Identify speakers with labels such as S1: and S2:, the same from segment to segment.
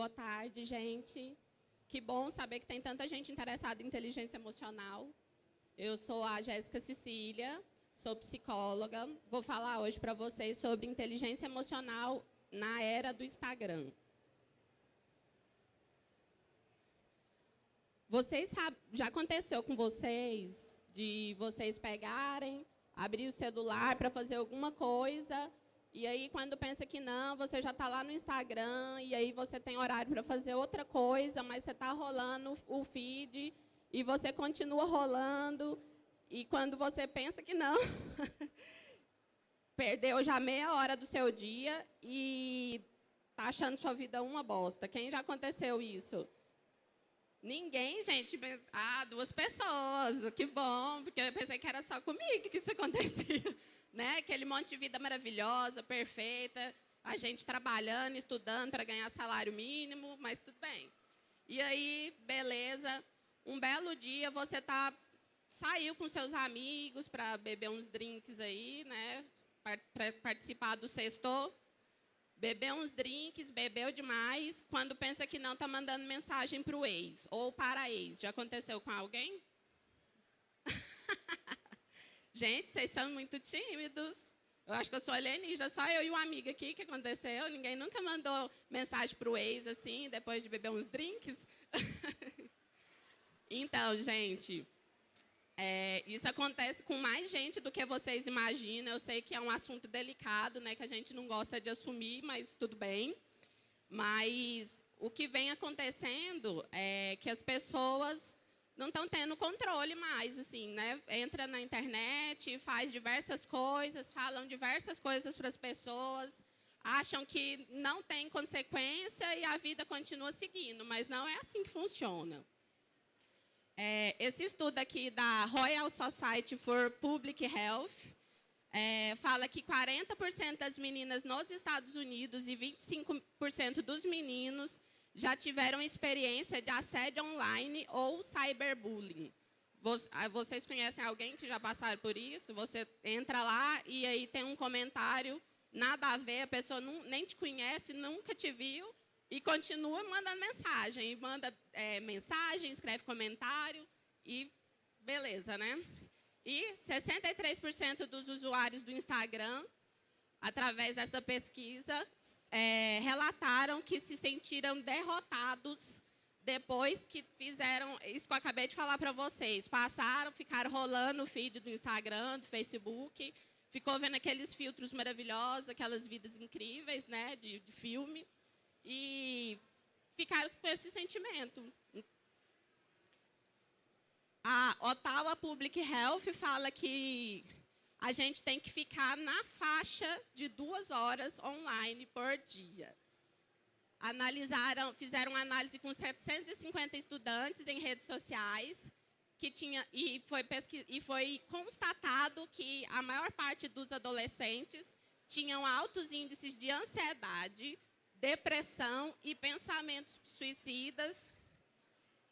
S1: Boa tarde, gente. Que bom saber que tem tanta gente interessada em inteligência emocional. Eu sou a Jéssica Cecília, sou psicóloga. Vou falar hoje para vocês sobre inteligência emocional na era do Instagram. Vocês já aconteceu com vocês de vocês pegarem, abrir o celular para fazer alguma coisa e aí, quando pensa que não, você já está lá no Instagram, e aí você tem horário para fazer outra coisa, mas você está rolando o feed, e você continua rolando, e quando você pensa que não, perdeu já meia hora do seu dia e está achando sua vida uma bosta. Quem já aconteceu isso? Ninguém, gente. Ah, duas pessoas, que bom, porque eu pensei que era só comigo que isso acontecia né? Aquele monte de vida maravilhosa, perfeita, a gente trabalhando, estudando para ganhar salário mínimo, mas tudo bem. E aí, beleza, um belo dia você tá saiu com seus amigos para beber uns drinks aí, né? Para participar do sexto, bebeu uns drinks, bebeu demais, quando pensa que não, tá mandando mensagem para o ex ou para a ex. Já aconteceu com alguém? Gente, vocês são muito tímidos. Eu acho que eu sou alienígena, só eu e um amigo aqui que aconteceu. Ninguém nunca mandou mensagem para o ex, assim, depois de beber uns drinks. então, gente, é, isso acontece com mais gente do que vocês imaginam. Eu sei que é um assunto delicado, né, que a gente não gosta de assumir, mas tudo bem. Mas o que vem acontecendo é que as pessoas não estão tendo controle mais, assim, né? Entra na internet, faz diversas coisas, falam diversas coisas para as pessoas, acham que não tem consequência e a vida continua seguindo, mas não é assim que funciona. É, esse estudo aqui da Royal Society for Public Health é, fala que 40% das meninas nos Estados Unidos e 25% dos meninos já tiveram experiência de assédio online ou cyberbullying. Ah, vocês conhecem alguém que já passaram por isso? Você entra lá e aí tem um comentário, nada a ver, a pessoa não, nem te conhece, nunca te viu, e continua mandando mensagem. E manda é, mensagem, escreve comentário e beleza, né? E 63% dos usuários do Instagram, através dessa pesquisa, é, relataram que se sentiram derrotados depois que fizeram isso que eu acabei de falar para vocês. Passaram, ficaram rolando o feed do Instagram, do Facebook, ficou vendo aqueles filtros maravilhosos, aquelas vidas incríveis né, de, de filme, e ficaram com esse sentimento. A Ottawa Public Health fala que a gente tem que ficar na faixa de duas horas online por dia. Analisaram, fizeram uma análise com 750 estudantes em redes sociais, que tinha, e, foi e foi constatado que a maior parte dos adolescentes tinham altos índices de ansiedade, depressão e pensamentos suicidas,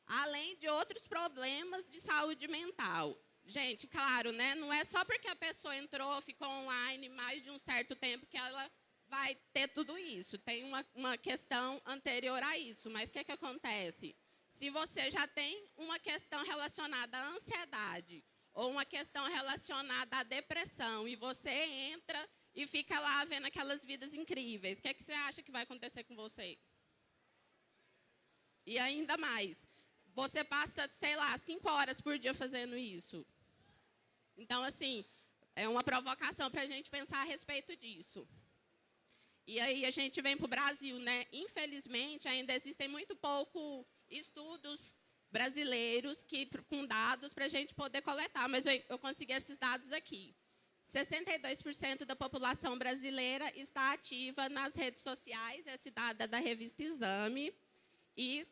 S1: além de outros problemas de saúde mental. Gente, claro, né? Não é só porque a pessoa entrou, ficou online mais de um certo tempo que ela vai ter tudo isso. Tem uma, uma questão anterior a isso. Mas o que, que acontece? Se você já tem uma questão relacionada à ansiedade ou uma questão relacionada à depressão e você entra e fica lá vendo aquelas vidas incríveis, o que, que você acha que vai acontecer com você? E ainda mais, você passa, sei lá, cinco horas por dia fazendo isso. Então, assim, é uma provocação para a gente pensar a respeito disso. E aí a gente vem para o Brasil, né? Infelizmente, ainda existem muito pouco estudos brasileiros que, com dados para a gente poder coletar, mas eu, eu consegui esses dados aqui. 62% da população brasileira está ativa nas redes sociais, é da revista Exame. E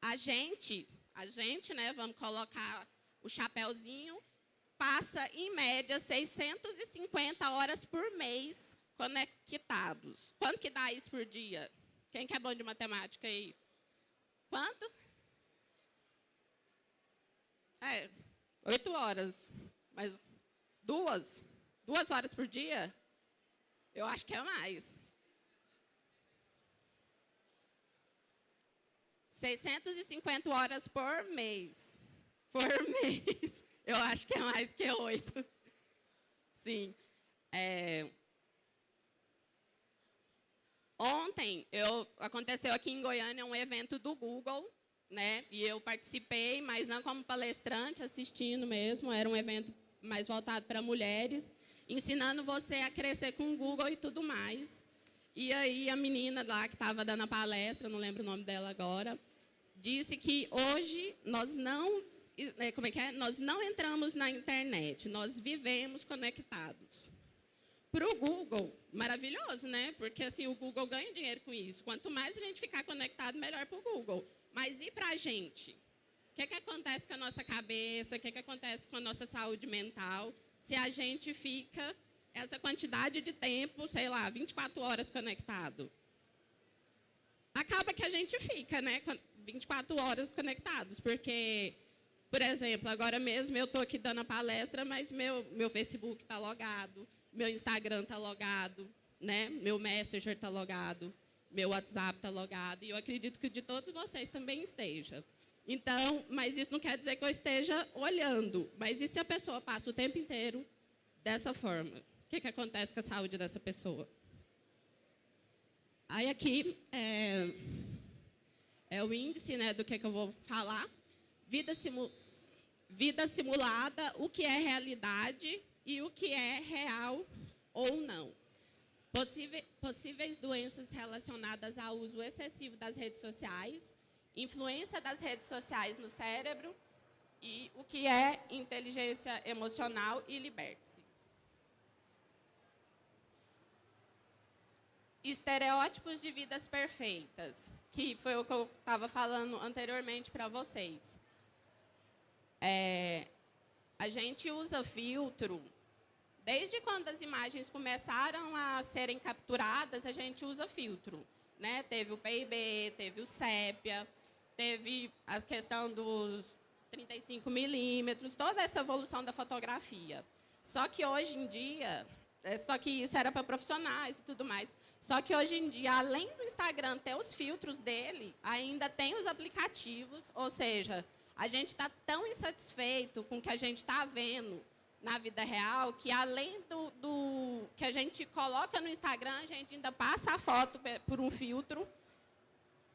S1: a gente, a gente, né, vamos colocar o chapéuzinho, passa, em média, 650 horas por mês conectados. Quanto que dá isso por dia? Quem que é bom de matemática aí? Quanto? É, oito horas. Mas duas? Duas horas por dia? Eu acho que é mais. 650 horas por mês. Por mês. Eu acho que é mais que oito. Sim. É... Ontem eu, aconteceu aqui em Goiânia um evento do Google, né? E eu participei, mas não como palestrante, assistindo mesmo. Era um evento mais voltado para mulheres, ensinando você a crescer com o Google e tudo mais. E aí a menina lá que estava dando a palestra, não lembro o nome dela agora, disse que hoje nós não, como é que é? Nós não entramos na internet, nós vivemos conectados. Para o Google, maravilhoso, né? Porque assim o Google ganha dinheiro com isso. Quanto mais a gente ficar conectado, melhor para o Google. Mas e para a gente? O que, que acontece com a nossa cabeça? O que, que acontece com a nossa saúde mental? Se a gente fica essa quantidade de tempo, sei lá, 24 horas conectado. Acaba que a gente fica, né, 24 horas conectados, porque, por exemplo, agora mesmo eu estou aqui dando a palestra, mas meu, meu Facebook está logado, meu Instagram está logado, né, meu Messenger está logado, meu WhatsApp está logado, e eu acredito que de todos vocês também esteja. Então, mas isso não quer dizer que eu esteja olhando, mas e se a pessoa passa o tempo inteiro dessa forma? que, que acontece com a saúde dessa pessoa. Aí aqui é, é o índice né, do que, que eu vou falar. Vida, simu, vida simulada, o que é realidade e o que é real ou não. Possíveis, doenças relacionadas ao uso excessivo das redes sociais, influência das redes sociais no cérebro e o que é inteligência emocional e liberte. estereótipos de vidas perfeitas, que foi o que eu estava falando anteriormente para vocês. É, a gente usa filtro, desde quando as imagens começaram a serem capturadas, a gente usa filtro. Né? Teve o PIB, teve o sépia, teve a questão dos 35 milímetros, toda essa evolução da fotografia. Só que hoje em dia, é, só que isso era para profissionais e tudo mais. Só que hoje em dia, além do Instagram ter os filtros dele, ainda tem os aplicativos, ou seja, a gente está tão insatisfeito com o que a gente está vendo na vida real, que além do, do, que a gente coloca no Instagram, a gente ainda passa a foto por um filtro,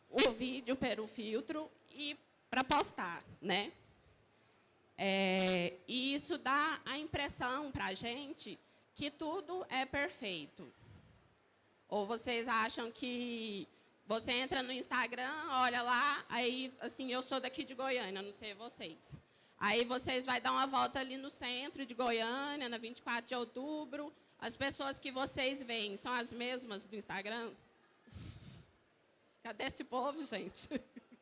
S1: o vídeo pelo filtro e para postar, né? É, e isso dá a impressão para a gente que tudo é perfeito. Ou vocês acham que você entra no Instagram, olha lá, aí, assim, eu sou daqui de Goiânia, não sei vocês. Aí vocês vão dar uma volta ali no centro de Goiânia, na 24 de outubro. As pessoas que vocês veem são as mesmas do Instagram? Cadê esse povo, gente?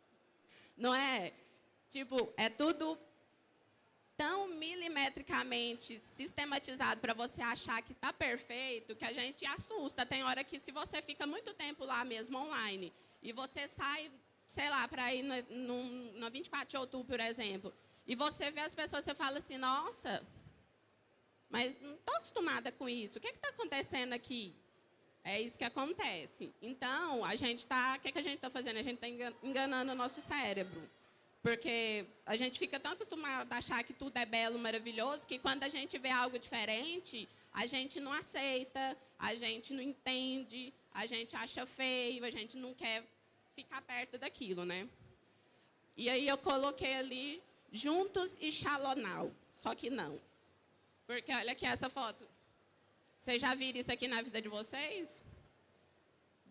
S1: Não é? Tipo, é tudo tão milimetricamente sistematizado para você achar que está perfeito, que a gente assusta. Tem hora que se você fica muito tempo lá mesmo online e você sai, sei lá, para ir no, no, no 24 de outubro, por exemplo, e você vê as pessoas, você fala assim, nossa, mas não estou acostumada com isso. O que está acontecendo aqui? É isso que acontece. Então, a gente está, o que, que a gente está fazendo? A gente está enganando o nosso cérebro. Porque a gente fica tão acostumado a achar que tudo é belo, maravilhoso, que quando a gente vê algo diferente, a gente não aceita, a gente não entende, a gente acha feio, a gente não quer ficar perto daquilo, né? E aí eu coloquei ali juntos e Shalonal, só que não. Porque olha aqui essa foto. Vocês já viram isso aqui na vida de vocês?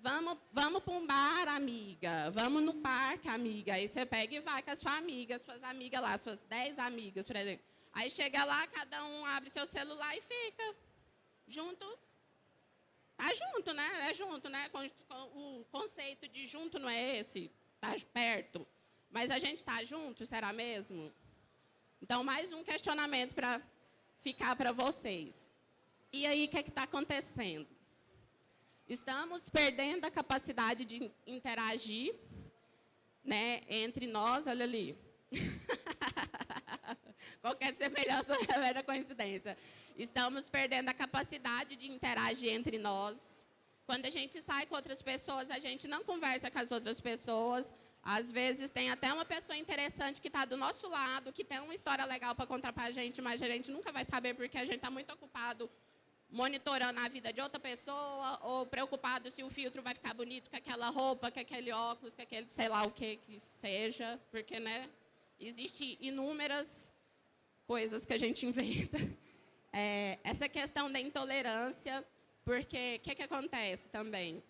S1: Vamos, vamos para um bar, amiga. Vamos no parque, amiga. Aí você pega e vai com a sua amiga, suas amigas lá, suas 10 amigas, por exemplo. Aí chega lá, cada um abre seu celular e fica junto. Tá junto, né? É junto, né? O conceito de junto não é esse, tá perto. Mas a gente está junto, será mesmo? Então, mais um questionamento para ficar para vocês. E aí, o que é está acontecendo? Estamos perdendo a capacidade de interagir né, entre nós, olha ali. Qualquer semelhança é mera coincidência. Estamos perdendo a capacidade de interagir entre nós. Quando a gente sai com outras pessoas, a gente não conversa com as outras pessoas, Às vezes tem até uma pessoa interessante que está do nosso lado, que tem uma história legal para contar para a gente, mas a gente nunca vai saber porque a gente está muito ocupado monitorando a vida de outra pessoa ou preocupado se o filtro vai ficar bonito com aquela roupa, com aquele óculos, com aquele sei lá o que que seja, porque né, existe inúmeras coisas que a gente inventa. É, essa questão da intolerância, porque o que, que acontece também?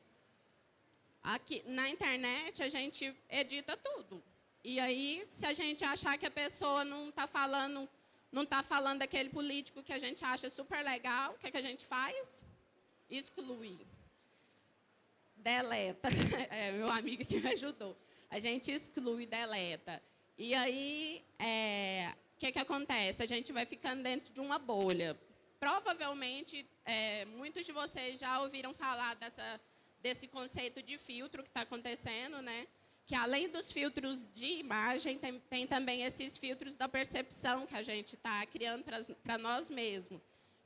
S1: Aqui, na internet, a gente edita tudo. E aí, se a gente achar que a pessoa não está falando, não está falando daquele político que a gente acha super legal, o que, que a gente faz? Exclui. Deleta. É, meu amigo que me ajudou. A gente exclui, deleta. E aí, é, o que, que acontece? A gente vai ficando dentro de uma bolha. Provavelmente, é, muitos de vocês já ouviram falar dessa desse conceito de filtro que está acontecendo, né? Que além dos filtros de imagem, tem, tem também esses filtros da percepção que a gente está criando para nós mesmos.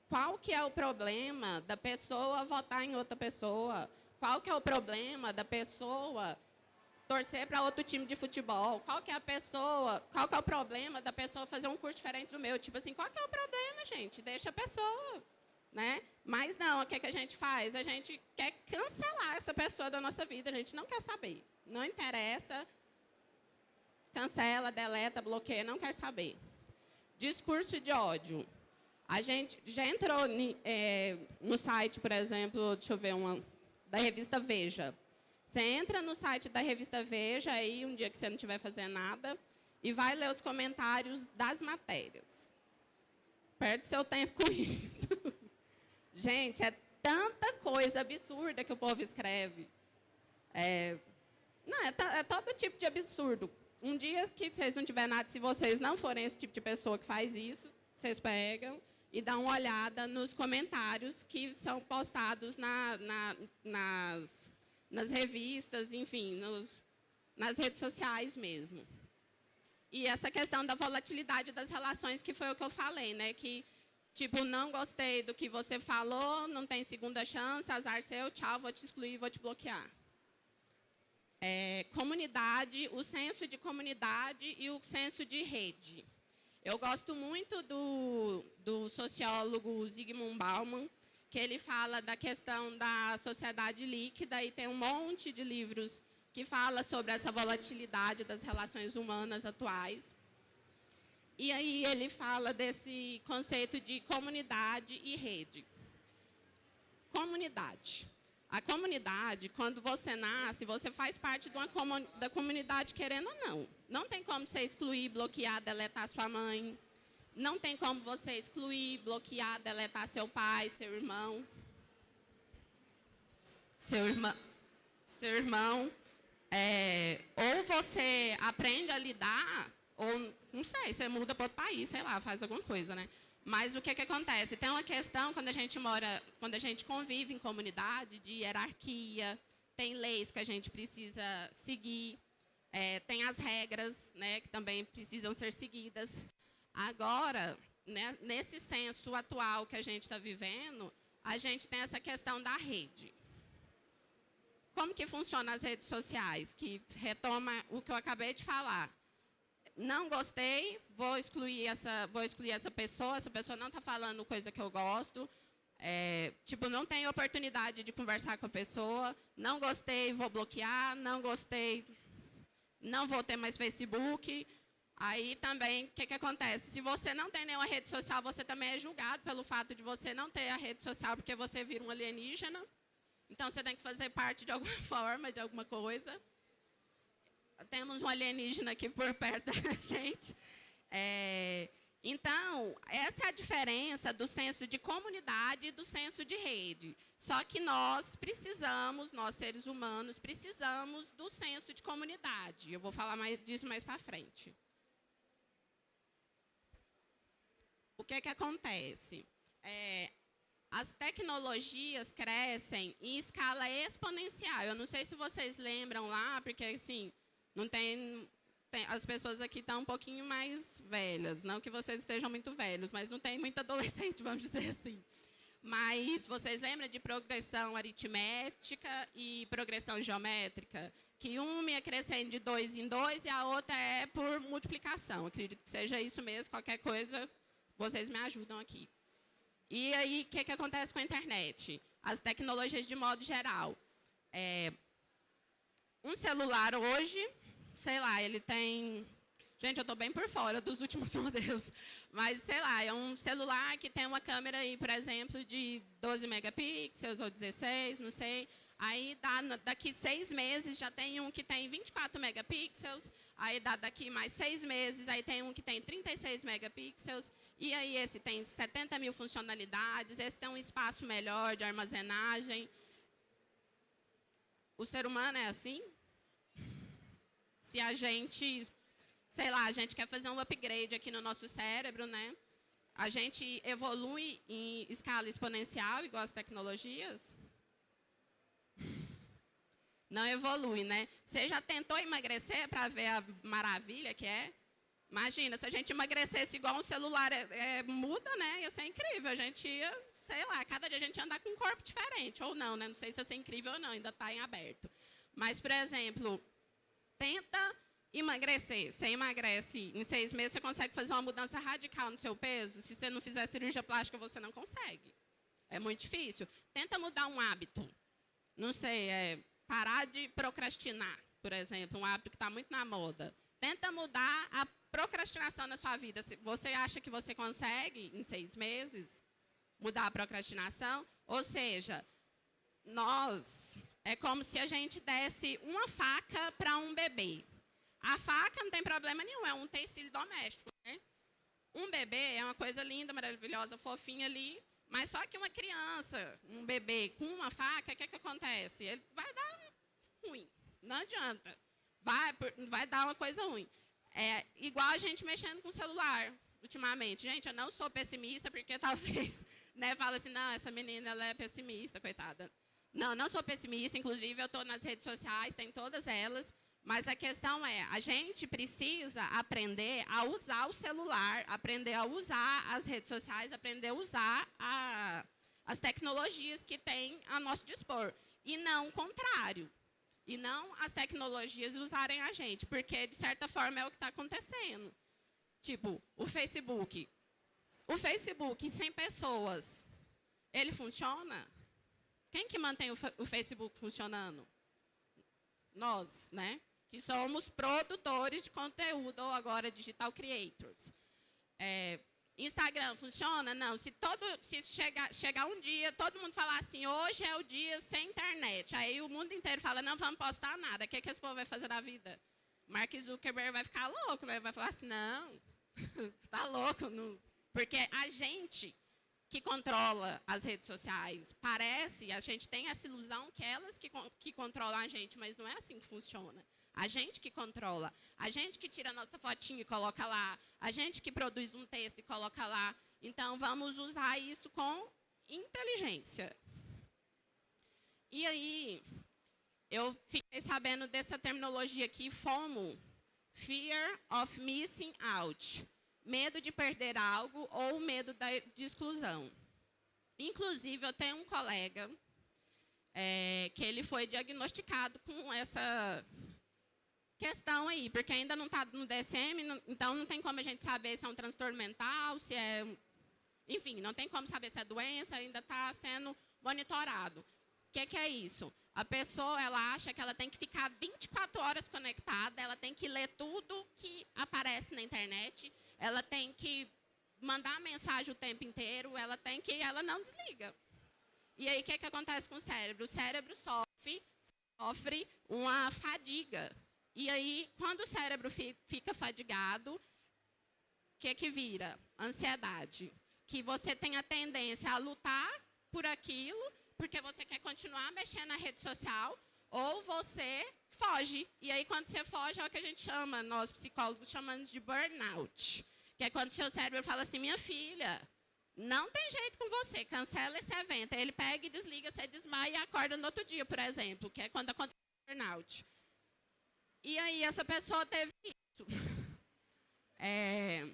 S1: Qual que é o problema da pessoa votar em outra pessoa? Qual que é o problema da pessoa torcer para outro time de futebol? Qual que é a pessoa, qual que é o problema da pessoa fazer um curso diferente do meu? Tipo assim, qual que é o problema, gente? Deixa a pessoa né? Mas não, o que, é que a gente faz? A gente quer cancelar essa pessoa da nossa vida, a gente não quer saber. Não interessa, cancela, deleta, bloqueia, não quer saber. Discurso de ódio. A gente já entrou é, no site, por exemplo, deixa eu ver, uma, da revista Veja. Você entra no site da revista Veja, aí um dia que você não estiver fazendo nada, e vai ler os comentários das matérias. Perde seu tempo com isso. Gente, é tanta coisa absurda que o povo escreve. É, não, é, é, todo tipo de absurdo. Um dia que vocês não tiverem nada, se vocês não forem esse tipo de pessoa que faz isso, vocês pegam e dão uma olhada nos comentários que são postados na, na, nas, nas revistas, enfim, nos, nas redes sociais mesmo. E essa questão da volatilidade das relações, que foi o que eu falei, né? Que Tipo, não gostei do que você falou, não tem segunda chance, azar seu, tchau, vou te excluir, vou te bloquear. É, comunidade, o senso de comunidade e o senso de rede. Eu gosto muito do, do sociólogo Zygmunt Bauman, que ele fala da questão da sociedade líquida e tem um monte de livros que fala sobre essa volatilidade das relações humanas atuais. E aí ele fala desse conceito de comunidade e rede. Comunidade. A comunidade, quando você nasce, você faz parte de uma da comunidade querendo ou não. Não tem como você excluir, bloquear, deletar sua mãe. Não tem como você excluir, bloquear, deletar seu pai, seu irmão. Seu irmão. Seu irmão. É, ou você aprende a lidar ou, não sei, você muda para outro país, sei lá, faz alguma coisa, né? Mas o que, que acontece? Tem uma questão, quando a gente mora, quando a gente convive em comunidade, de hierarquia, tem leis que a gente precisa seguir, é, tem as regras, né, que também precisam ser seguidas. Agora, né, nesse senso atual que a gente está vivendo, a gente tem essa questão da rede. Como que funcionam as redes sociais? Que retoma o que eu acabei de falar não gostei, vou excluir essa, vou excluir essa pessoa, essa pessoa não está falando coisa que eu gosto. É, tipo, não tenho oportunidade de conversar com a pessoa, não gostei, vou bloquear, não gostei, não vou ter mais Facebook. Aí também, o que, que acontece? Se você não tem nenhuma rede social, você também é julgado pelo fato de você não ter a rede social, porque você vira um alienígena. Então, você tem que fazer parte de alguma forma, de alguma coisa temos um alienígena aqui por perto da gente. É, então, essa é a diferença do senso de comunidade e do senso de rede. Só que nós precisamos, nós seres humanos, precisamos do senso de comunidade. Eu vou falar mais disso mais para frente. O que, é que acontece? É, as tecnologias crescem em escala exponencial. Eu não sei se vocês lembram lá, porque assim, não tem, tem, as pessoas aqui estão um pouquinho mais velhas, não que vocês estejam muito velhos, mas não tem muito adolescente, vamos dizer assim. Mas vocês lembram de progressão aritmética e progressão geométrica? que uma ia crescendo de dois em dois e a outra é por multiplicação. Acredito que seja isso mesmo, qualquer coisa, vocês me ajudam aqui. E aí, o que, que acontece com a internet? As tecnologias de modo geral. É, um celular hoje, sei lá, ele tem... Gente, eu estou bem por fora dos últimos modelos. Mas, sei lá, é um celular que tem uma câmera, aí, por exemplo, de 12 megapixels ou 16, não sei. Aí, dá, daqui seis meses, já tem um que tem 24 megapixels. Aí, dá daqui mais seis meses, aí tem um que tem 36 megapixels. E aí, esse tem 70 mil funcionalidades. Esse tem um espaço melhor de armazenagem. O ser humano é assim? Se a gente, sei lá, a gente quer fazer um upgrade aqui no nosso cérebro, né? A gente evolui em escala exponencial, igual as tecnologias? Não evolui, né? Você já tentou emagrecer para ver a maravilha que é? Imagina, se a gente emagrecesse igual um celular é, é, muda, né? Ia ser incrível. A gente ia sei lá, cada dia a gente andar com um corpo diferente, ou não, né? Não sei se isso é incrível ou não, ainda está em aberto. Mas, por exemplo, tenta emagrecer. Você emagrece em seis meses, você consegue fazer uma mudança radical no seu peso. Se você não fizer cirurgia plástica, você não consegue. É muito difícil. Tenta mudar um hábito. Não sei, é parar de procrastinar, por exemplo, um hábito que está muito na moda. Tenta mudar a procrastinação na sua vida. Você acha que você consegue em seis meses? mudar a procrastinação. Ou seja, nós, é como se a gente desse uma faca para um bebê. A faca não tem problema nenhum, é um tecido doméstico. Né? Um bebê é uma coisa linda, maravilhosa, fofinha ali, mas só que uma criança, um bebê com uma faca, o que, que acontece? Ele vai dar ruim, não adianta. Vai, vai dar uma coisa ruim. É igual a gente mexendo com o celular ultimamente. Gente, eu não sou pessimista, porque talvez né, fala assim, não, essa menina ela é pessimista, coitada. Não, não sou pessimista, inclusive eu estou nas redes sociais, tem todas elas, mas a questão é, a gente precisa aprender a usar o celular, aprender a usar as redes sociais, aprender a usar a, as tecnologias que tem a nosso dispor, e não o contrário. E não as tecnologias usarem a gente, porque, de certa forma, é o que está acontecendo. Tipo, o Facebook. O Facebook, sem pessoas, ele funciona? Quem que mantém o, Facebook funcionando? Nós, né? Que somos produtores de conteúdo, ou agora digital creators. É, Instagram funciona? Não. Se, todo, se chegar, chegar um dia, todo mundo falar assim, hoje é o dia sem internet. Aí o mundo inteiro fala, não vamos postar nada. O que, que esse povo vai fazer da vida? Mark Zuckerberg vai ficar louco, né? vai falar assim, não, está louco, não, porque a gente que controla as redes sociais, parece, a gente tem essa ilusão que elas que, que controlam a gente, mas não é assim que funciona. A gente que controla, a gente que tira a nossa fotinha e coloca lá, a gente que produz um texto e coloca lá. Então, vamos usar isso com inteligência. E aí, eu fiquei sabendo dessa terminologia aqui, FOMO, Fear of Missing Out medo de perder algo ou medo de exclusão. Inclusive, eu tenho um colega é, que ele foi diagnosticado com essa questão aí, porque ainda não está no DSM, não, então não tem como a gente saber se é um transtorno mental, se é... Enfim, não tem como saber se é doença, ainda está sendo monitorado. O que, que, é isso? A pessoa ela acha que ela tem que ficar 24 horas conectada, ela tem que ler tudo que aparece na internet, ela tem que mandar mensagem o tempo inteiro, ela tem que, ela não desliga. E aí o que, que acontece com o cérebro? O cérebro sofre, sofre uma fadiga. E aí, quando o cérebro fica fadigado, o que, que vira? Ansiedade. Que você tem a tendência a lutar por aquilo, porque você quer continuar mexendo na rede social, ou você foge. E aí, quando você foge, é o que a gente chama, nós psicólogos chamamos de burnout. Que é quando seu cérebro fala assim, minha filha, não tem jeito com você, cancela esse evento. Aí ele pega e desliga, você desmaia e acorda no outro dia, por exemplo, que é quando acontece o burnout. E aí, essa pessoa teve isso. É...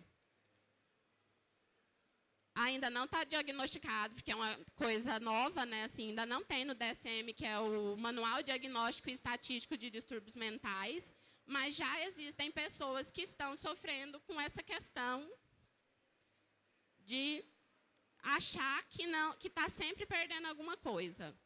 S1: ainda não está diagnosticado, porque é uma coisa nova, né? Assim, ainda não tem no DSM, que é o Manual Diagnóstico e Estatístico de Distúrbios Mentais, mas já existem pessoas que estão sofrendo com essa questão de achar que não, que está sempre perdendo alguma coisa.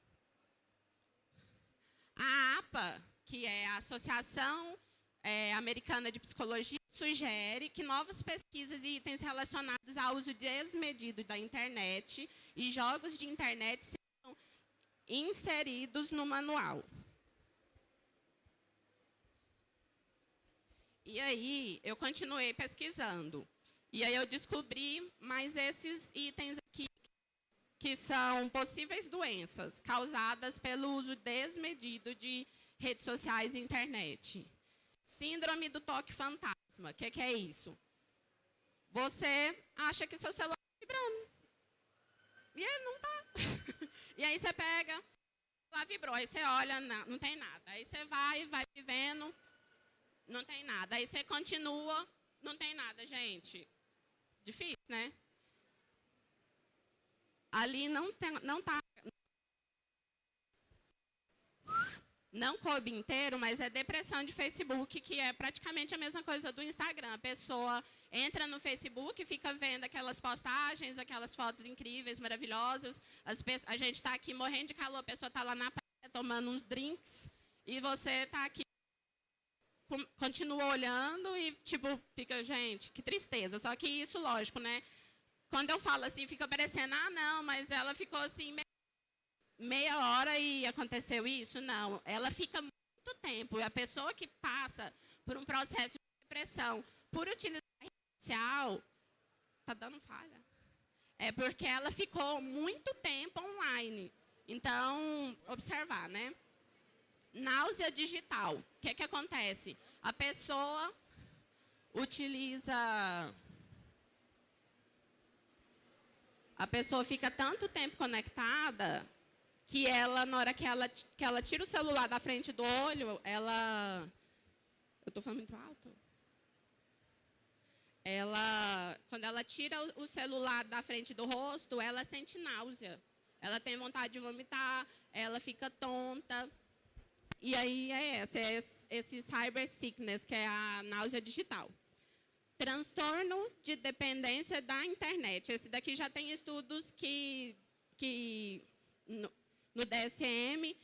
S1: A APA, que é a Associação é, Americana de Psicologia, sugere que novas pesquisas e itens relacionados ao uso desmedido da internet e jogos de internet sejam inseridos no manual. E aí, eu continuei pesquisando. E aí eu descobri mais esses itens aqui, que são possíveis doenças causadas pelo uso desmedido de redes sociais e internet. Síndrome do toque fantasma. O que, que, é isso? Você acha que seu celular está vibrando. E ele não está. e aí você pega, lá vibrou. Aí você olha, não, não tem nada. Aí você vai, vai vivendo, não tem nada. Aí você continua, não tem nada, gente. Difícil, né? Ali não está não tá não coube inteiro, mas é depressão de Facebook, que é praticamente a mesma coisa do Instagram. A pessoa entra no Facebook, fica vendo aquelas postagens, aquelas fotos incríveis, maravilhosas. a gente está aqui morrendo de calor, a pessoa está lá na praia tomando uns drinks, e você está aqui, continua olhando e, tipo, fica, gente, que tristeza. Só que isso, lógico, né? Quando eu falo assim, fica parecendo, ah, não, mas ela ficou assim, meia hora e aconteceu isso? Não. Ela fica muito tempo. E a pessoa que passa por um processo de depressão por utilizar rede social, está dando falha. É porque ela ficou muito tempo online. Então, observar, né? Náusea digital. O que, que acontece? A pessoa utiliza... A pessoa fica tanto tempo conectada que ela, na hora que ela, que ela tira o celular da frente do olho, ela... Eu estou falando muito alto? Ela, quando ela tira o celular da frente do rosto, ela sente náusea. Ela tem vontade de vomitar, ela fica tonta. E aí é esse, é esse cyber sickness, que é a náusea digital. Transtorno de dependência da internet. Esse daqui já tem estudos que, que no DSM,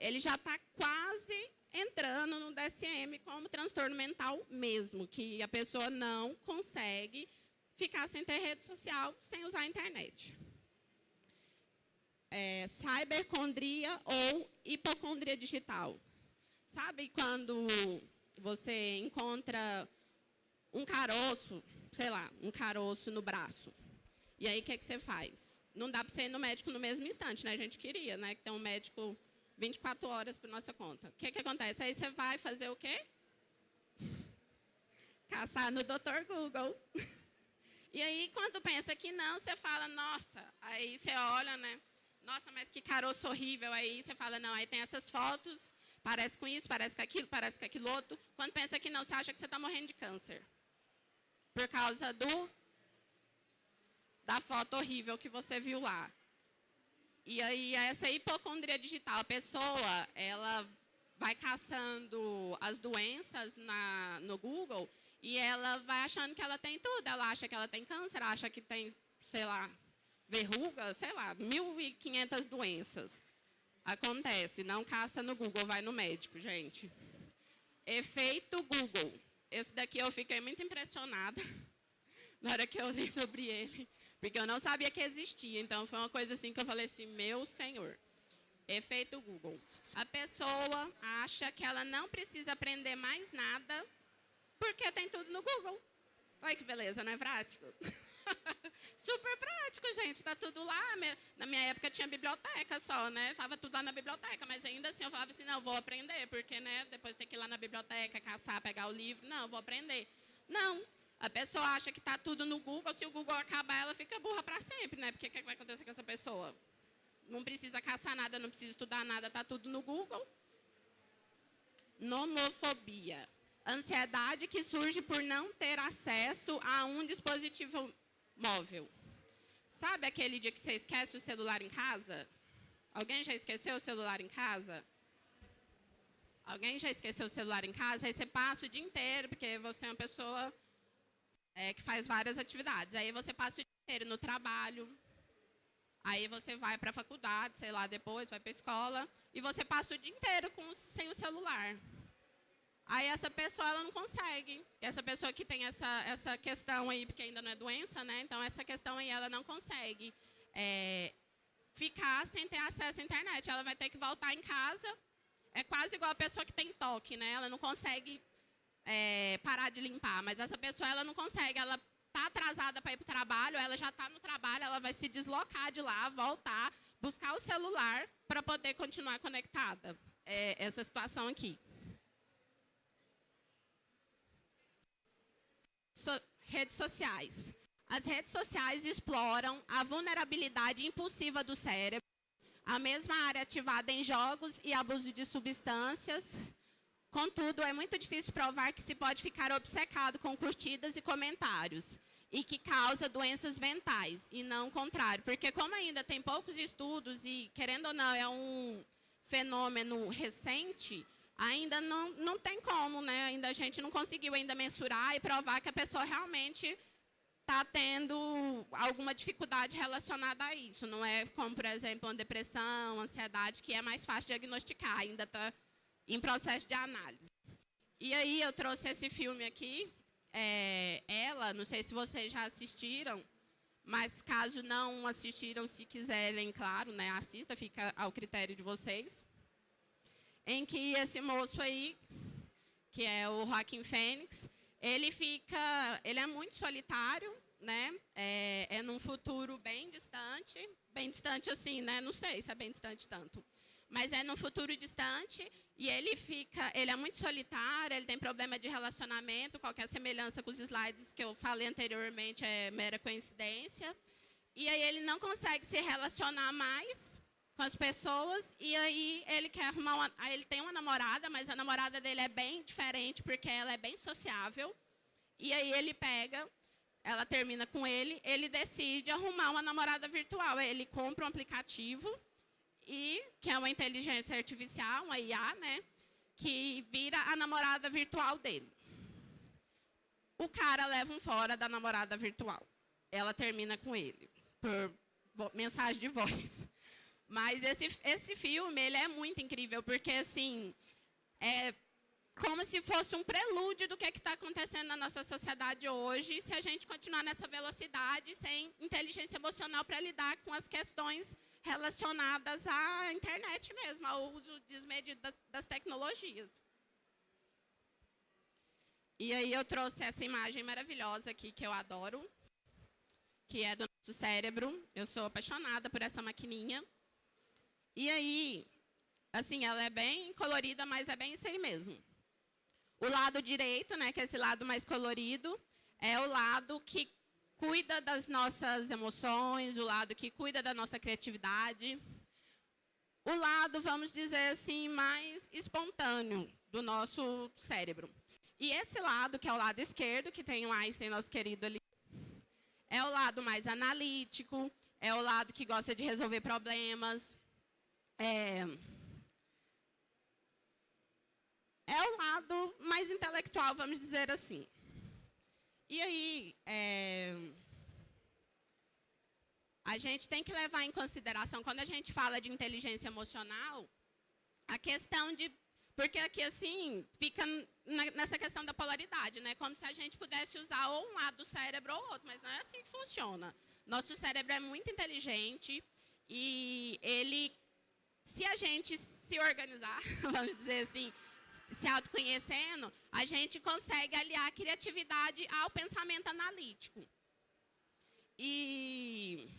S1: ele já está quase entrando no DSM como transtorno mental mesmo, que a pessoa não consegue ficar sem ter rede social, sem usar a internet. É, cybercondria ou hipocondria digital. Sabe quando você encontra um caroço, sei lá, um caroço no braço, e aí o que, que você faz? Não dá para você ir no médico no mesmo instante, né? A gente queria, né? Que tem um médico 24 horas por nossa conta. O que, que acontece? Aí você vai fazer o quê? Caçar no Dr. Google. E aí, quando pensa que não, você fala, nossa. Aí você olha, né? Nossa, mas que caroço horrível. Aí você fala, não, aí tem essas fotos, parece com isso, parece com aquilo, parece com aquilo outro. Quando pensa que não, você acha que você está morrendo de câncer. Por causa do da foto horrível que você viu lá. E aí, essa hipocondria digital, a pessoa, ela vai caçando as doenças na, no Google e ela vai achando que ela tem tudo. Ela acha que ela tem câncer, acha que tem, sei lá, verruga, sei lá, 1.500 doenças. Acontece, não caça no Google, vai no médico, gente. Efeito Google. Esse daqui eu fiquei muito impressionada na hora que eu li sobre ele. Porque eu não sabia que existia. Então, foi uma coisa assim que eu falei assim, meu senhor. Efeito Google. A pessoa acha que ela não precisa aprender mais nada porque tem tudo no Google. Olha que beleza, não é prático? Super prático, gente. Tá tudo lá. Na minha época tinha biblioteca só, né? Tava tudo lá na biblioteca, mas ainda assim eu falava assim, não, vou aprender, porque, né, depois tem que ir lá na biblioteca, caçar, pegar o livro. Não, vou aprender. Não. A pessoa acha que está tudo no Google, se o Google acabar, ela fica burra para sempre, né? Porque o que, vai acontecer com essa pessoa? Não precisa caçar nada, não precisa estudar nada, está tudo no Google. Nomofobia. Ansiedade que surge por não ter acesso a um dispositivo móvel. Sabe aquele dia que você esquece o celular em casa? Alguém já esqueceu o celular em casa? Alguém já esqueceu o celular em casa? Aí você passa o dia inteiro, porque você é uma pessoa é, que faz várias atividades. Aí você passa o dia inteiro no trabalho. Aí você vai para a faculdade, sei lá, depois vai para a escola. E você passa o dia inteiro com, sem o celular. Aí essa pessoa ela não consegue. Essa pessoa que tem essa, essa questão aí, porque ainda não é doença, né? Então essa questão aí ela não consegue é, ficar sem ter acesso à internet. Ela vai ter que voltar em casa. É quase igual a pessoa que tem toque, né? Ela não consegue é, parar de limpar, mas essa pessoa ela não consegue. Ela está atrasada para ir para o trabalho, ela já está no trabalho, ela vai se deslocar de lá, voltar, buscar o celular para poder continuar conectada. É essa situação aqui. so, redes sociais. As redes sociais exploram a vulnerabilidade impulsiva do cérebro, a mesma área ativada em jogos e abuso de substâncias. Contudo, é muito difícil provar que se pode ficar obcecado com curtidas e comentários e que causa doenças mentais, e não o contrário. Porque como ainda tem poucos estudos e, querendo ou não, é um fenômeno recente, ainda não, não tem como, né? Ainda a gente não conseguiu ainda mensurar e provar que a pessoa realmente está tendo alguma dificuldade relacionada a isso. Não é como, por exemplo, uma depressão, ansiedade, que é mais fácil diagnosticar, ainda está em processo de análise. E aí eu trouxe esse filme aqui, é, ela, não sei se vocês já assistiram, mas caso não assistiram, se quiserem, claro, né, assista, fica ao critério de vocês em que esse moço aí, que é o Joaquim Fênix, ele fica, ele é muito solitário, né? É, é num futuro bem distante, bem distante assim, né? Não sei se é bem distante tanto, mas é num futuro distante e ele fica, ele é muito solitário, ele tem problema de relacionamento, qualquer semelhança com os slides que eu falei anteriormente é mera coincidência. E aí ele não consegue se relacionar mais com as pessoas e aí ele quer arrumar uma, ele tem uma namorada, mas a namorada dele é bem diferente porque ela é bem sociável. E aí ele pega, ela termina com ele, ele decide arrumar uma namorada virtual. Ele compra um aplicativo e que é uma inteligência artificial, uma IA, né, que vira a namorada virtual dele. O cara leva um fora da namorada virtual. Ela termina com ele por mensagem de voz. Mas esse, esse filme, ele é muito incrível, porque, assim, é como se fosse um prelúdio do que é está acontecendo na nossa sociedade hoje, se a gente continuar nessa velocidade, sem inteligência emocional para lidar com as questões relacionadas à internet mesmo, ao uso desmedido das tecnologias. E aí eu trouxe essa imagem maravilhosa aqui, que eu adoro, que é do nosso cérebro. Eu sou apaixonada por essa maquininha. E aí, assim, ela é bem colorida, mas é bem isso aí mesmo. O lado direito, né, que é esse lado mais colorido, é o lado que cuida das nossas emoções, o lado que cuida da nossa criatividade. O lado, vamos dizer assim, mais espontâneo do nosso cérebro. E esse lado, que é o lado esquerdo, que tem o Einstein, nosso querido ali, é o lado mais analítico, é o lado que gosta de resolver problemas, é, é o lado mais intelectual, vamos dizer assim. E aí, é, a gente tem que levar em consideração, quando a gente fala de inteligência emocional, a questão de... Porque aqui, assim, fica nessa questão da polaridade, né? Como se a gente pudesse usar ou um lado do cérebro ou outro, mas não é assim que funciona. Nosso cérebro é muito inteligente e ele se a gente se organizar, vamos dizer assim, se autoconhecendo, a gente consegue aliar a criatividade ao pensamento analítico. E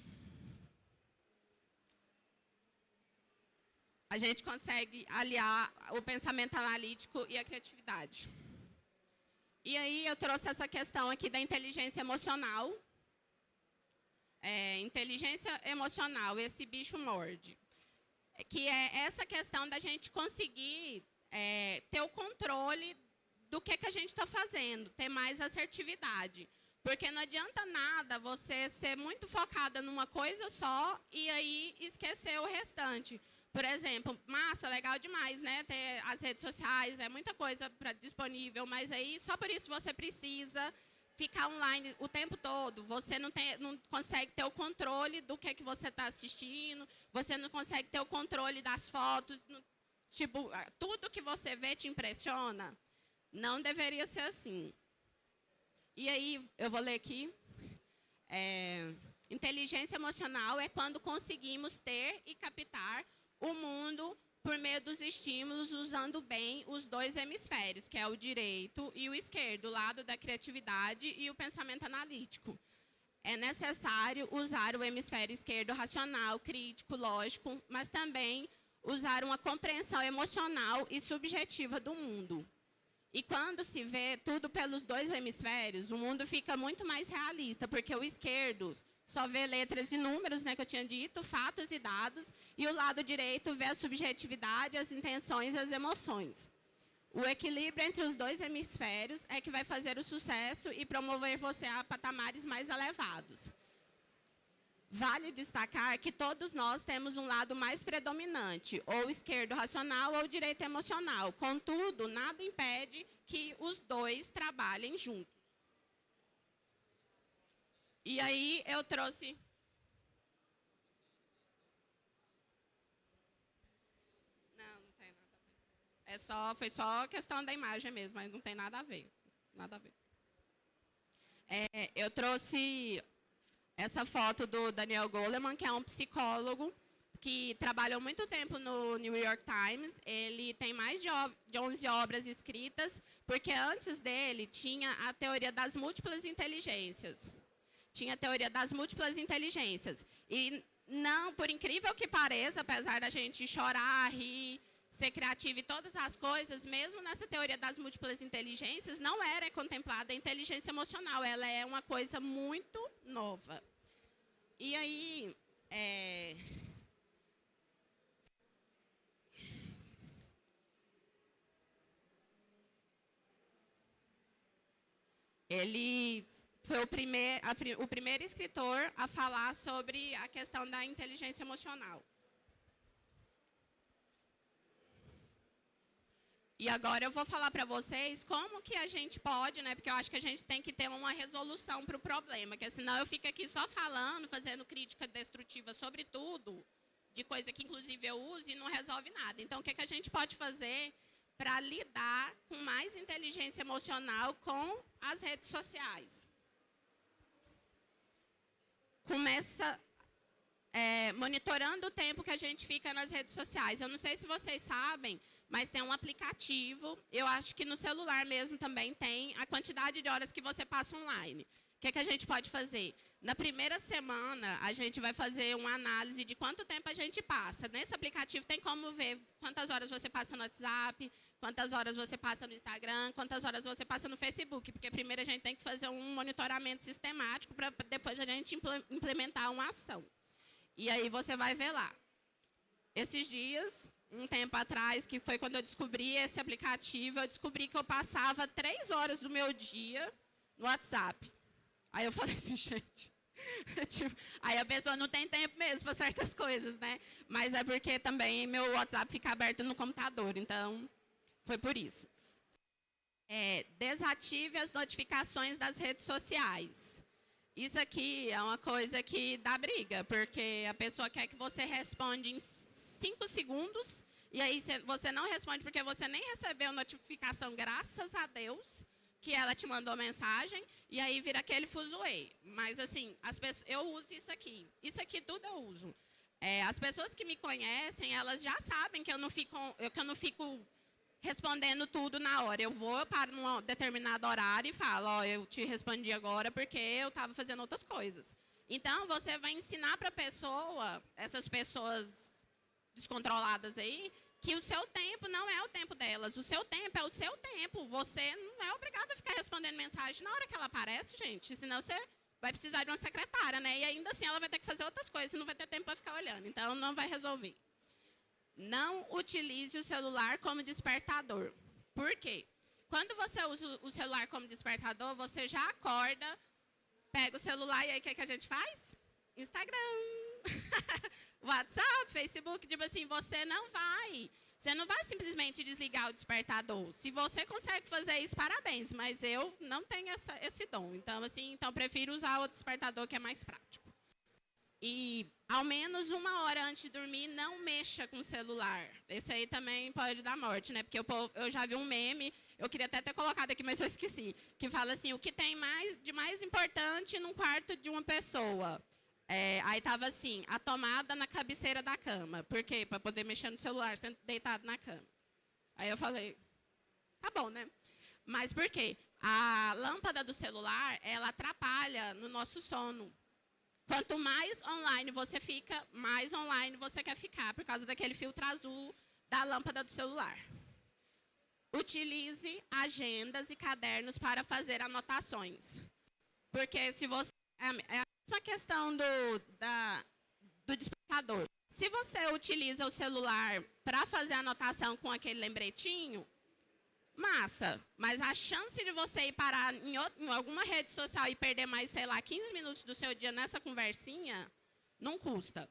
S1: a gente consegue aliar o pensamento analítico e a criatividade. E aí eu trouxe essa questão aqui da inteligência emocional. É, inteligência emocional, esse bicho morde que é essa questão da gente conseguir é, ter o controle do que, que a gente está fazendo, ter mais assertividade. Porque não adianta nada você ser muito focada numa coisa só e aí esquecer o restante. Por exemplo, massa, legal demais, né? Ter as redes sociais, é muita coisa pra, disponível, mas aí só por isso você precisa ficar online o tempo todo. Você não, tem, não consegue ter o controle do que, que você está assistindo, você não consegue ter o controle das fotos. Não, tipo, tudo que você vê te impressiona. Não deveria ser assim. E aí, eu vou ler aqui. É, inteligência emocional é quando conseguimos ter e captar o mundo por meio dos estímulos, usando bem os dois hemisférios, que é o direito e o esquerdo, o lado da criatividade e o pensamento analítico. É necessário usar o hemisfério esquerdo racional, crítico, lógico, mas também usar uma compreensão emocional e subjetiva do mundo. E quando se vê tudo pelos dois hemisférios, o mundo fica muito mais realista, porque o esquerdo só vê letras e números, né, que eu tinha dito, fatos e dados, e o lado direito vê a subjetividade, as intenções e as emoções. O equilíbrio entre os dois hemisférios é que vai fazer o sucesso e promover você a patamares mais elevados. Vale destacar que todos nós temos um lado mais predominante, ou esquerdo racional ou direito emocional. Contudo, nada impede que os dois trabalhem juntos. E aí eu trouxe... Não, não tem nada a ver. É só, foi só questão da imagem mesmo, mas não tem nada a ver. Nada a ver. É, eu trouxe essa foto do Daniel Goleman, que é um psicólogo que trabalhou muito tempo no New York Times. Ele tem mais de, de 11 obras escritas, porque antes dele tinha a teoria das múltiplas inteligências. Tinha a teoria das múltiplas inteligências. E não, por incrível que pareça, apesar da gente chorar, rir, ser criativo e todas as coisas, mesmo nessa teoria das múltiplas inteligências, não era contemplada a inteligência emocional. Ela é uma coisa muito nova. E aí, é... ele foi o, primeir, a, o primeiro escritor a falar sobre a questão da inteligência emocional. E agora eu vou falar para vocês como que a gente pode, né? Porque eu acho que a gente tem que ter uma resolução para o problema, porque senão eu fico aqui só falando, fazendo crítica destrutiva sobre tudo, de coisa que inclusive eu uso e não resolve nada. Então, o que, que a gente pode fazer para lidar com mais inteligência emocional com as redes sociais? Começa é, monitorando o tempo que a gente fica nas redes sociais. Eu não sei se vocês sabem, mas tem um aplicativo, eu acho que no celular mesmo também tem, a quantidade de horas que você passa online. O que, é que a gente pode fazer? Na primeira semana, a gente vai fazer uma análise de quanto tempo a gente passa. Nesse aplicativo tem como ver quantas horas você passa no WhatsApp, quantas horas você passa no Instagram, quantas horas você passa no Facebook, porque primeiro a gente tem que fazer um monitoramento sistemático para depois a gente implementar uma ação. E aí você vai ver lá. Esses dias, um tempo atrás, que foi quando eu descobri esse aplicativo, eu descobri que eu passava três horas do meu dia no WhatsApp. Aí eu falei assim, gente... tipo, aí a pessoa não tem tempo mesmo para certas coisas, né? Mas é porque também meu WhatsApp fica aberto no computador, então foi por isso. É, desative as notificações das redes sociais. Isso aqui é uma coisa que dá briga, porque a pessoa quer que você responda em cinco segundos, e aí você não responde porque você nem recebeu notificação, graças a Deus, que ela te mandou mensagem, e aí vira aquele fuzuê. Mas, assim, as pessoas, eu uso isso aqui. Isso aqui tudo eu uso. É, as pessoas que me conhecem, elas já sabem que eu não fico, que eu não fico respondendo tudo na hora. Eu vou para um determinado horário e falo, ó, oh, eu te respondi agora porque eu estava fazendo outras coisas. Então, você vai ensinar para a pessoa, essas pessoas descontroladas aí, que o seu tempo não é o tempo delas. O seu tempo é o seu tempo. Você não é obrigado a ficar respondendo mensagem na hora que ela aparece, gente. Senão você vai precisar de uma secretária, né? E ainda assim ela vai ter que fazer outras coisas, não vai ter tempo para ficar olhando. Então, não vai resolver. Não utilize o celular como despertador. Por quê? Quando você usa o celular como despertador, você já acorda Pega o celular e aí o que, que a gente faz? Instagram, WhatsApp, Facebook, tipo assim, você não vai. Você não vai simplesmente desligar o despertador. Se você consegue fazer isso, parabéns, mas eu não tenho essa, esse dom. Então, assim, então prefiro usar o despertador que é mais prático. E ao menos uma hora antes de dormir, não mexa com o celular. Esse aí também pode dar morte, né? Porque eu, eu já vi um meme, eu queria até ter colocado aqui, mas eu esqueci, que fala assim, o que tem mais de mais importante num quarto de uma pessoa? É, aí estava assim, a tomada na cabeceira da cama. Por quê? Para poder mexer no celular, sendo deitado na cama. Aí eu falei, tá bom, né? Mas por quê? A lâmpada do celular, ela atrapalha no nosso sono. Quanto mais online você fica, mais online você quer ficar, por causa daquele filtro azul da lâmpada do celular. Utilize agendas e cadernos para fazer anotações. Porque se você... É, é mesma questão do, da, do despertador. Se você utiliza o celular para fazer anotação com aquele lembretinho, massa. Mas a chance de você ir parar em, em, alguma rede social e perder mais, sei lá, 15 minutos do seu dia nessa conversinha, não custa.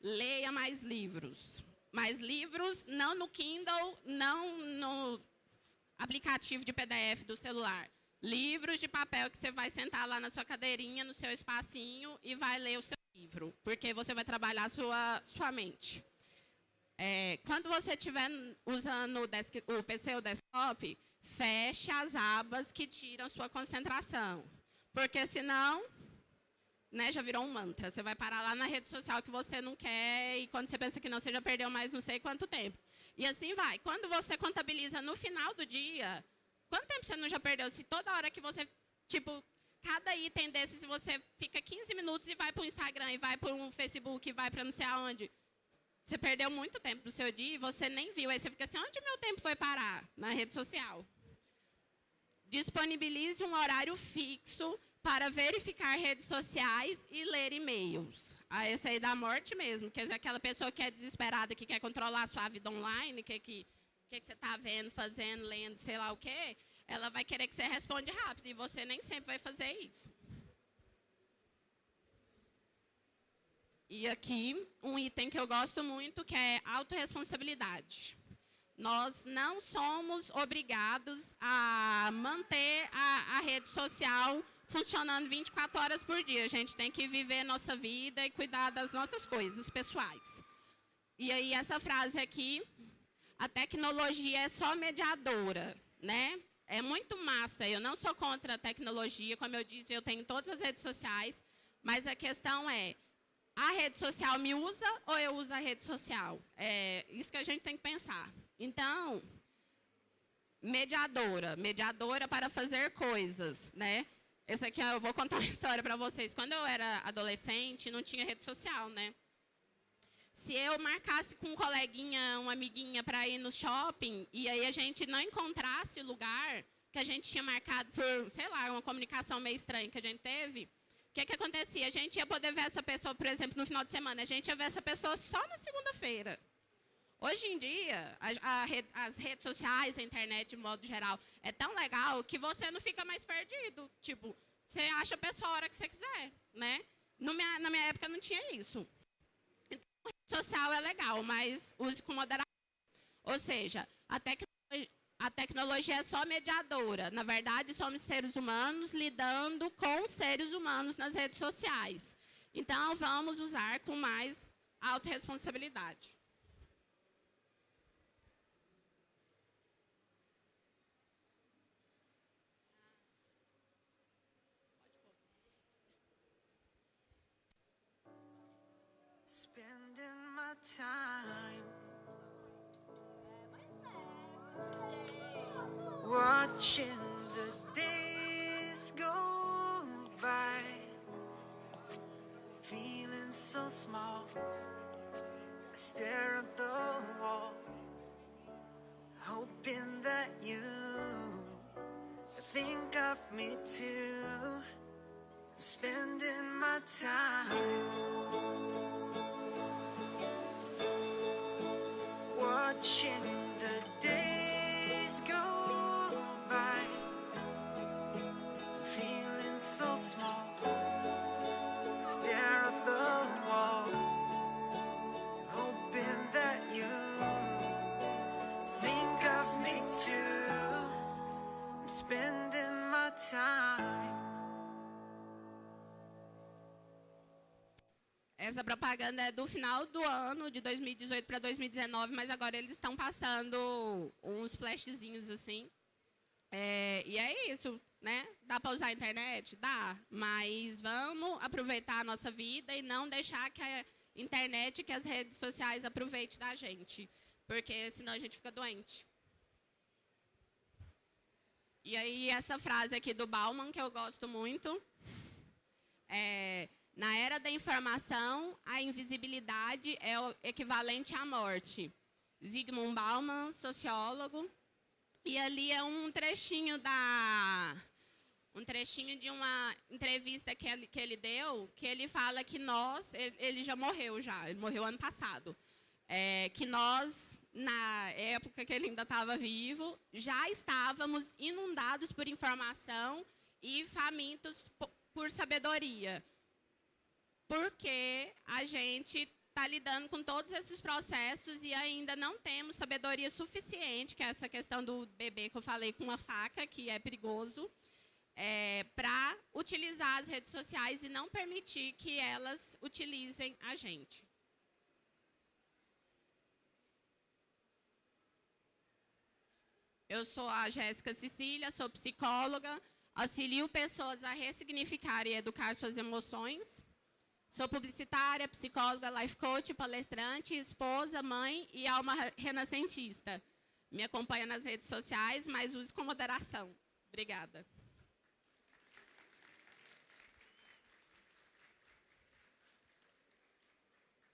S1: Leia mais livros. Mais livros, não no Kindle, não no aplicativo de PDF do celular livros de papel que você vai sentar lá na sua cadeirinha, no seu espacinho e vai ler o seu livro, porque você vai trabalhar a sua, sua mente. É, quando você estiver usando o, desk, o PC ou desktop, feche as abas que tiram sua concentração. Porque senão, né, já virou um mantra. Você vai parar lá na rede social que você não quer e quando você pensa que não, você já perdeu mais não sei quanto tempo. E assim vai. Quando você contabiliza no final do dia, Quanto tempo você não já perdeu? Se toda hora que você, tipo, cada item desse, se você fica 15 minutos e vai para o Instagram, e vai para o Facebook, e vai para não sei aonde, você perdeu muito tempo do seu dia e você nem viu. Aí você fica assim, onde meu tempo foi parar? Na rede social. Disponibilize um horário fixo para verificar redes sociais e ler e-mails. Ah, esse aí da morte mesmo. Quer dizer, aquela pessoa que é desesperada, que quer controlar a sua vida online, que, que o que, que você está vendo, fazendo, lendo, sei lá o quê, ela vai querer que você responda rápido. E você nem sempre vai fazer isso. E aqui, um item que eu gosto muito, que é autorresponsabilidade. Nós não somos obrigados a manter a, a rede social funcionando 24 horas por dia. A gente tem que viver nossa vida e cuidar das nossas coisas pessoais. E aí, essa frase aqui a tecnologia é só mediadora, né? É muito massa. Eu não sou contra a tecnologia, como eu disse, eu tenho todas as redes sociais, mas a questão é, a rede social me usa ou eu uso a rede social? É isso que a gente tem que pensar. Então, mediadora, mediadora para fazer coisas, né? Esse aqui eu vou contar uma história para vocês. Quando eu era adolescente, não tinha rede social, né? Se eu marcasse com um coleguinha, uma amiguinha para ir no shopping e aí a gente não encontrasse lugar que a gente tinha marcado por, sei lá, uma comunicação meio estranha que a gente teve, o que, que acontecia? A gente ia poder ver essa pessoa, por exemplo, no final de semana, a gente ia ver essa pessoa só na segunda-feira. Hoje em dia, a, a rede, as redes sociais, a internet, de modo geral, é tão legal que você não fica mais perdido. Tipo, você acha a pessoa a hora que você quiser, né? Minha, na minha época não tinha isso social é legal, mas use com moderação. Ou seja, a, a tecnologia é só mediadora. Na verdade, somos seres humanos lidando com seres humanos nas redes sociais. Então, vamos usar com mais autorresponsabilidade. Time. Watching the days go by, feeling so small. I stare at the wall, hoping that you think of me too. Spending my time. watching the days go by. Feeling so small.
S2: Stare at the wall. Hoping that you Think of me too. I'm spending my time
S1: Essa propaganda é do final do ano, de 2018 para 2019, mas agora eles estão passando uns flashzinhos assim. É, e é isso, né? Dá para usar a internet? Dá. Mas vamos aproveitar a nossa vida e não deixar que a internet, que as redes sociais aproveitem da gente. Porque senão a gente fica doente. E aí, essa frase aqui do Bauman, que eu gosto muito. É, na era da informação, a invisibilidade é o equivalente à morte. Zygmunt Bauman, sociólogo. E ali é um trechinho da um trechinho de uma entrevista que ele, que ele deu, que ele fala que nós, ele, já morreu já, ele morreu ano passado, é, que nós, na época que ele ainda estava vivo, já estávamos inundados por informação e famintos por sabedoria porque a gente está lidando com todos esses processos e ainda não temos sabedoria suficiente, que é essa questão do bebê que eu falei com uma faca, que é perigoso, é, para utilizar as redes sociais e não permitir que elas utilizem a gente. Eu sou a Jéssica Cecília, sou psicóloga, auxilio pessoas a ressignificar e educar suas emoções. Sou publicitária, psicóloga, life coach, palestrante, esposa, mãe e alma renascentista. Me acompanha nas redes sociais, mas use com moderação. Obrigada.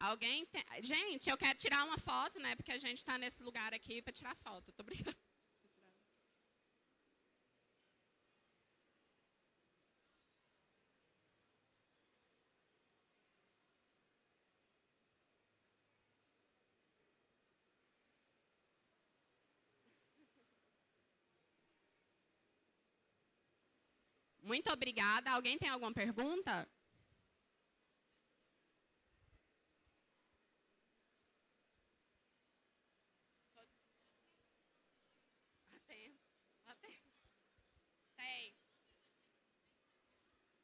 S1: Alguém tem... Gente, eu quero tirar uma foto, né? Porque a gente está nesse lugar aqui para tirar foto. Tô brincando. Muito obrigada. Alguém tem alguma pergunta? Atendo. Atendo. Tem.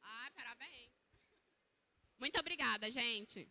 S1: Ai, parabéns. Muito obrigada, gente.